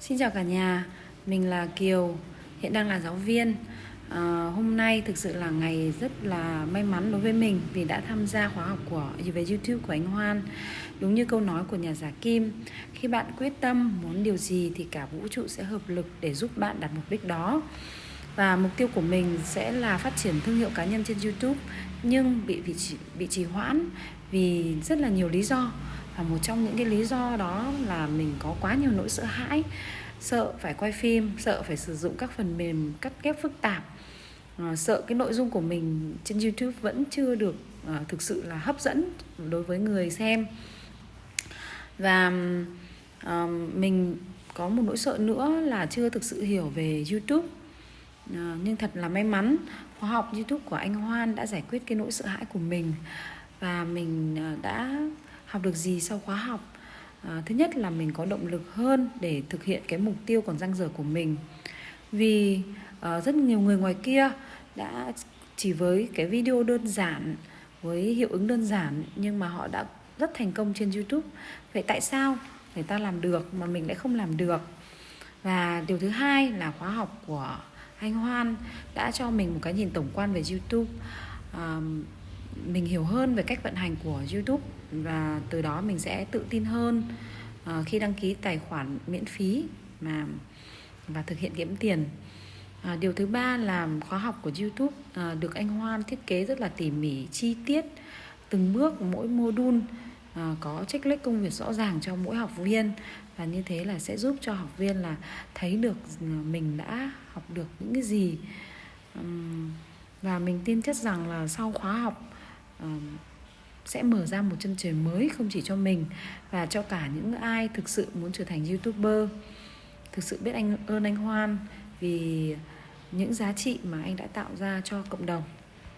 Xin chào cả nhà, mình là Kiều, hiện đang là giáo viên. À, Hôm nay thực sự là ngày rất là may mắn đối với mình Vì đã tham gia khóa học của về YouTube của anh Hoan. Đúng như câu nói của nhà giả Kim Khi bạn quyết tâm muốn điều gì thì cả vũ trụ sẽ hợp lực để giúp bạn đạt mục đích đó và mục tiêu của mình sẽ là phát triển thương hiệu cá nhân trên YouTube nhưng bị bị trì, bị trì hoãn vì rất là nhiều lý do. Và một trong những cái lý do đó là mình có quá nhiều nỗi sợ hãi sợ phải quay phim sợ phải sử dụng các phần mềm cắt ghép phức tạp. Ờ, sợ cái nội dung của mình trên youtube vẫn chưa được ờ, thực sự là hấp dẫn đối với người xem. Và mình có một nỗi sợ nữa là chưa thực sự hiểu về youtube à, nhưng thật là may mắn khóa học youtube của anh hoan đã giải quyết cái nỗi sợ hãi của mình và mình ờ, đã học được gì sau khóa học. À, thứ nhất là mình có động lực hơn để thực hiện cái mục tiêu còn dang dở của mình. Vì à, rất nhiều người ngoài kia đã chỉ với cái video đơn giản với hiệu ứng đơn giản nhưng mà họ đã rất thành công trên youtube. Vậy tại sao người ta làm được mà mình lại không làm được? Và điều thứ hai là khóa học của anh hoan đã cho mình một cái nhìn tổng quan về youtube à, mình hiểu hơn về cách vận hành của YouTube và từ đó mình sẽ tự tin hơn à, khi đăng ký tài khoản miễn phí mà và thực hiện kiếm tiền. À, điều thứ ba là khóa học của YouTube à, được anh Hoan thiết kế rất là tỉ mỉ, chi tiết từng bước mỗi module Ờ, có trích checklist công việc rõ ràng cho mỗi học viên và như thế là sẽ giúp cho học viên là thấy được ừ, mình đã học được những cái gì. Và mình tin chắc rằng là sau khóa học ờ, sẽ mở ra một chân trời mới không chỉ cho mình và cho cả những ai thực sự muốn trở thành youtuber, thực sự biết anh, ơn anh hoan vì những giá trị mà anh đã tạo ra cho cộng đồng.